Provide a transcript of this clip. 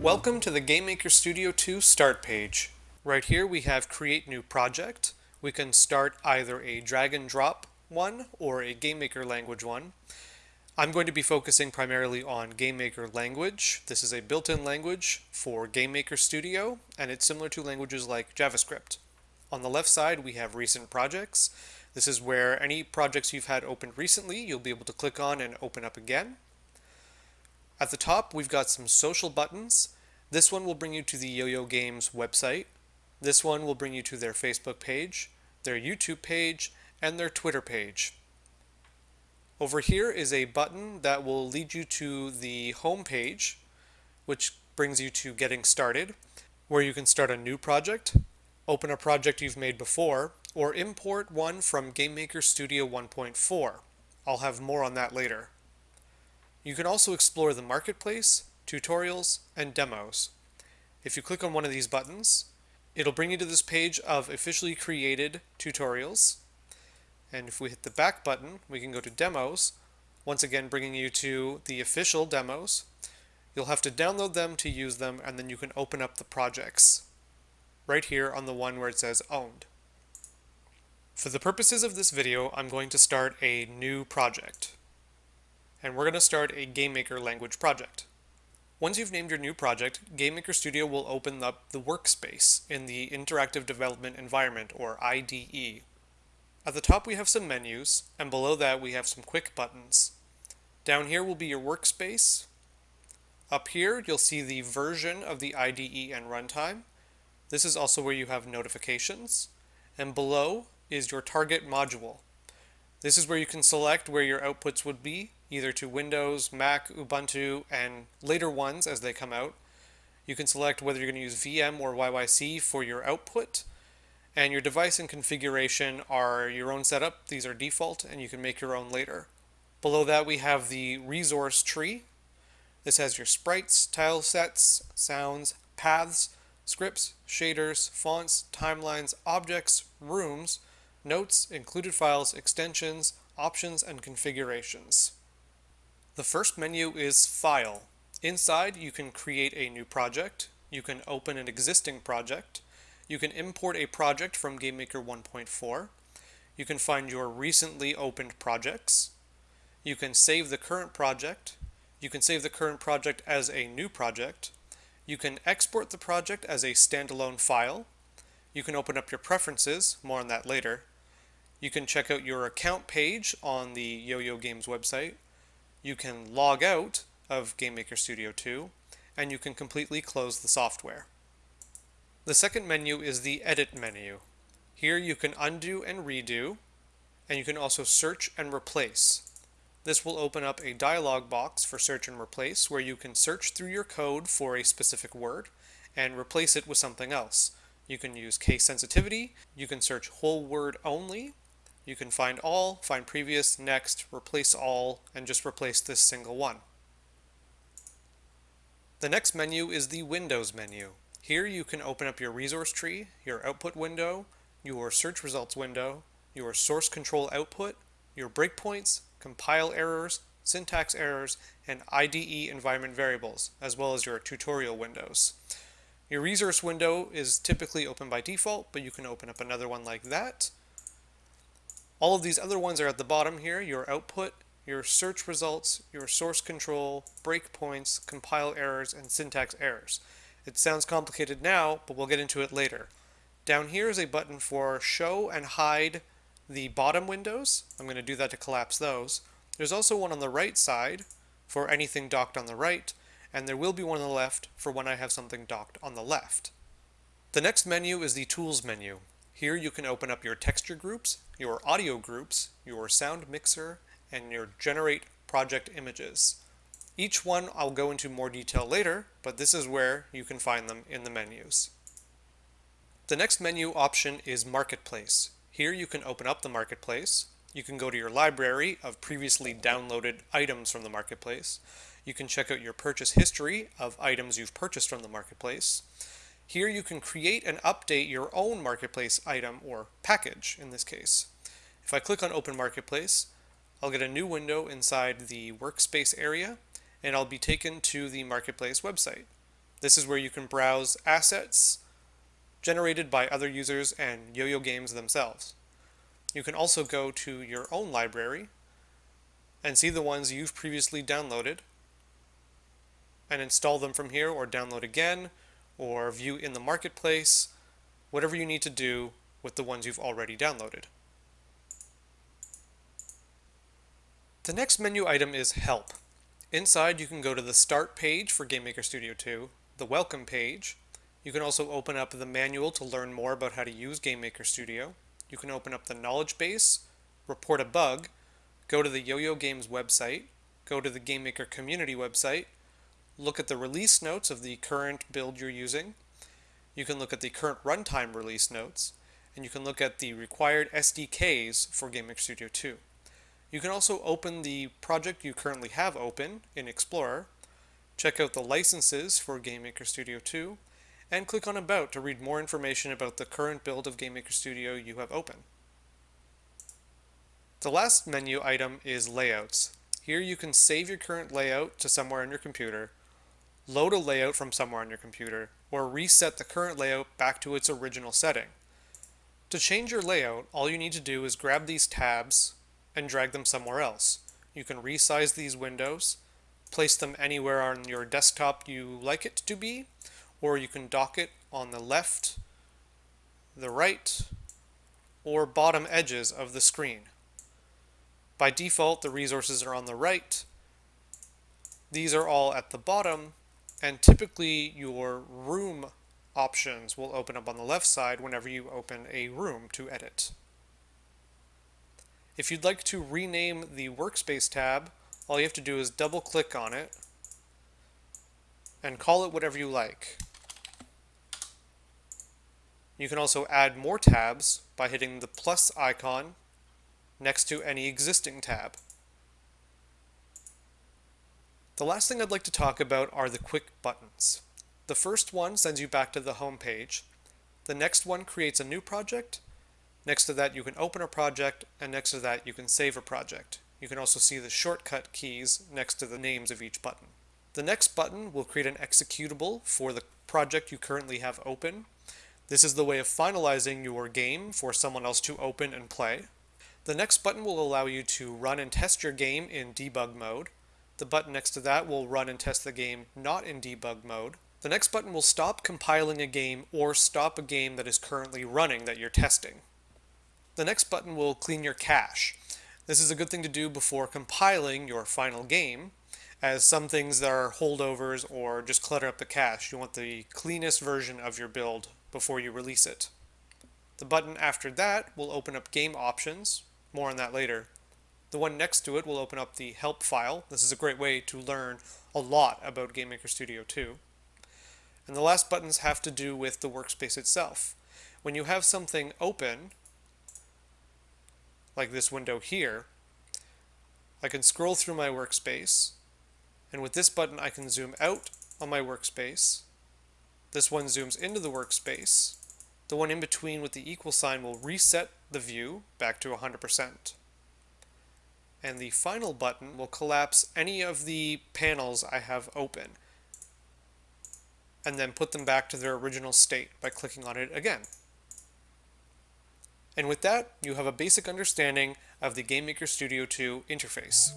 Welcome to the GameMaker Studio 2 start page. Right here we have create new project. We can start either a drag and drop one or a GameMaker language one. I'm going to be focusing primarily on GameMaker language. This is a built-in language for GameMaker Studio and it's similar to languages like JavaScript. On the left side we have recent projects. This is where any projects you've had opened recently you'll be able to click on and open up again. At the top, we've got some social buttons. This one will bring you to the Yo-Yo Games website. This one will bring you to their Facebook page, their YouTube page, and their Twitter page. Over here is a button that will lead you to the home page, which brings you to Getting Started, where you can start a new project, open a project you've made before, or import one from GameMaker Studio 1.4. I'll have more on that later. You can also explore the marketplace, tutorials, and demos. If you click on one of these buttons, it'll bring you to this page of officially created tutorials. And if we hit the back button, we can go to demos, once again bringing you to the official demos. You'll have to download them to use them, and then you can open up the projects right here on the one where it says owned. For the purposes of this video, I'm going to start a new project and we're going to start a GameMaker language project. Once you've named your new project, GameMaker Studio will open up the workspace in the Interactive Development Environment, or IDE. At the top we have some menus, and below that we have some quick buttons. Down here will be your workspace. Up here you'll see the version of the IDE and runtime. This is also where you have notifications. And below is your target module. This is where you can select where your outputs would be, either to Windows, Mac, Ubuntu, and later ones as they come out. You can select whether you're going to use VM or YYC for your output. And your device and configuration are your own setup. These are default, and you can make your own later. Below that, we have the resource tree. This has your sprites, tile sets, sounds, paths, scripts, shaders, fonts, timelines, objects, rooms, notes, included files, extensions, options, and configurations. The first menu is File. Inside, you can create a new project, you can open an existing project, you can import a project from GameMaker 1.4, you can find your recently opened projects, you can save the current project, you can save the current project as a new project, you can export the project as a standalone file, you can open up your preferences, more on that later, you can check out your account page on the Yo-Yo Games website, you can log out of GameMaker Studio 2, and you can completely close the software. The second menu is the Edit menu. Here you can undo and redo, and you can also search and replace. This will open up a dialog box for search and replace where you can search through your code for a specific word and replace it with something else. You can use case sensitivity, you can search whole word only, you can find all, find previous, next, replace all, and just replace this single one. The next menu is the Windows menu. Here you can open up your resource tree, your output window, your search results window, your source control output, your breakpoints, compile errors, syntax errors, and IDE environment variables, as well as your tutorial windows. Your resource window is typically open by default, but you can open up another one like that. All of these other ones are at the bottom here, your output, your search results, your source control, breakpoints, compile errors, and syntax errors. It sounds complicated now, but we'll get into it later. Down here is a button for show and hide the bottom windows. I'm going to do that to collapse those. There's also one on the right side for anything docked on the right, and there will be one on the left for when I have something docked on the left. The next menu is the Tools menu. Here you can open up your texture groups, your audio groups, your sound mixer, and your generate project images. Each one I'll go into more detail later, but this is where you can find them in the menus. The next menu option is Marketplace. Here you can open up the Marketplace. You can go to your library of previously downloaded items from the Marketplace. You can check out your purchase history of items you've purchased from the Marketplace. Here you can create and update your own marketplace item or package in this case. If I click on Open Marketplace, I'll get a new window inside the workspace area and I'll be taken to the marketplace website. This is where you can browse assets generated by other users and Yo-Yo Games themselves. You can also go to your own library and see the ones you've previously downloaded and install them from here or download again or view in the marketplace, whatever you need to do with the ones you've already downloaded. The next menu item is Help. Inside you can go to the Start page for GameMaker Studio 2, the Welcome page. You can also open up the manual to learn more about how to use GameMaker Studio. You can open up the knowledge base, report a bug, go to the Yo-Yo Games website, go to the GameMaker community website, look at the release notes of the current build you're using. You can look at the current runtime release notes, and you can look at the required SDKs for GameMaker Studio 2. You can also open the project you currently have open in Explorer, check out the licenses for GameMaker Studio 2, and click on About to read more information about the current build of GameMaker Studio you have open. The last menu item is Layouts. Here you can save your current layout to somewhere on your computer, load a layout from somewhere on your computer, or reset the current layout back to its original setting. To change your layout, all you need to do is grab these tabs and drag them somewhere else. You can resize these windows, place them anywhere on your desktop you like it to be, or you can dock it on the left, the right, or bottom edges of the screen. By default, the resources are on the right. These are all at the bottom, and typically your room options will open up on the left side whenever you open a room to edit. If you'd like to rename the workspace tab, all you have to do is double click on it and call it whatever you like. You can also add more tabs by hitting the plus icon next to any existing tab. The last thing I'd like to talk about are the quick buttons. The first one sends you back to the home page. The next one creates a new project. Next to that you can open a project and next to that you can save a project. You can also see the shortcut keys next to the names of each button. The next button will create an executable for the project you currently have open. This is the way of finalizing your game for someone else to open and play. The next button will allow you to run and test your game in debug mode. The button next to that will run and test the game not in debug mode. The next button will stop compiling a game or stop a game that is currently running that you're testing. The next button will clean your cache. This is a good thing to do before compiling your final game, as some things that are holdovers or just clutter up the cache. You want the cleanest version of your build before you release it. The button after that will open up game options, more on that later, the one next to it will open up the help file. This is a great way to learn a lot about GameMaker Studio 2. And the last buttons have to do with the workspace itself. When you have something open, like this window here, I can scroll through my workspace, and with this button I can zoom out on my workspace. This one zooms into the workspace. The one in between with the equal sign will reset the view back to 100% and the final button will collapse any of the panels I have open and then put them back to their original state by clicking on it again. And with that, you have a basic understanding of the GameMaker Studio 2 interface.